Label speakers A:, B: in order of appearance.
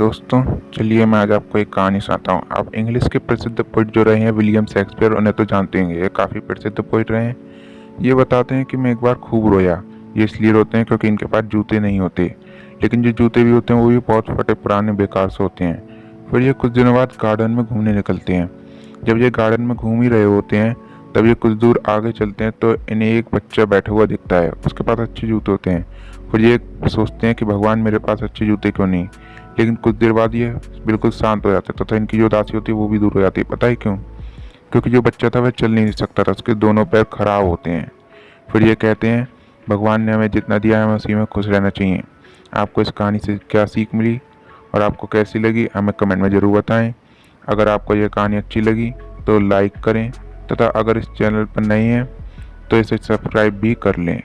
A: दोस्तों, चलिए मैं आज आपको एक कहानी सुनाता हूँ। आप इंग्लिश के प्रसिद्ध पोइट जो रहे हैं, विलियम शेक्सपियर, उन्हें तो जानते होंगे। ये काफ़ी प्रसिद्ध पोइट रहे हैं। ये बताते हैं कि मैं एक बार खूब रोया। ये इसलिए रोते हैं क्योंकि इनके पास जूते नहीं होते। लेकिन जो जूते भी होते हैं, वो भी बहुत फटे पुराने, बेकार से होते हैं। फिर ये कुछ दिनों बाद गार्डन में घूमने निकलते हैं। जब ये गार्डन में घूम ही रहे होते हैं, तब ये कुछ दूर आगे चलते हैं तो इन्हें एक बच्चा बैठा हुआ दिखता है। उसके पास अच्छे जूते होते हैं। फिर ये सोचते हैं कि भगवान मेरे पास अच्छे जूते क्यों नहीं? लेकिन कुछ देर बाद ये बिल्कुल शांत हो जाते तथा इनकी जो उदासी होती है, वो भी दूर हो जाती है। पता है क्यों? क्योंकि जो बच्चा था, वह चल नहीं सकता था। उसके दोनों पैर खराब होते हैं। फिर ये कहते हैं, भगवान ने हमें जितना दिया है, हमें उसी में खुश रहना चाहिए। आपको इस कहानी से क्या सीख मिली और आपको कैसी लगी, हमें कमेंट में ज़रूर बताएँ। अगर आपको यह कहानी अच्छी लगी तो लाइक करें तथा अगर इस चैनल पर नए हैं तो इसे सब्सक्राइब भी कर लें।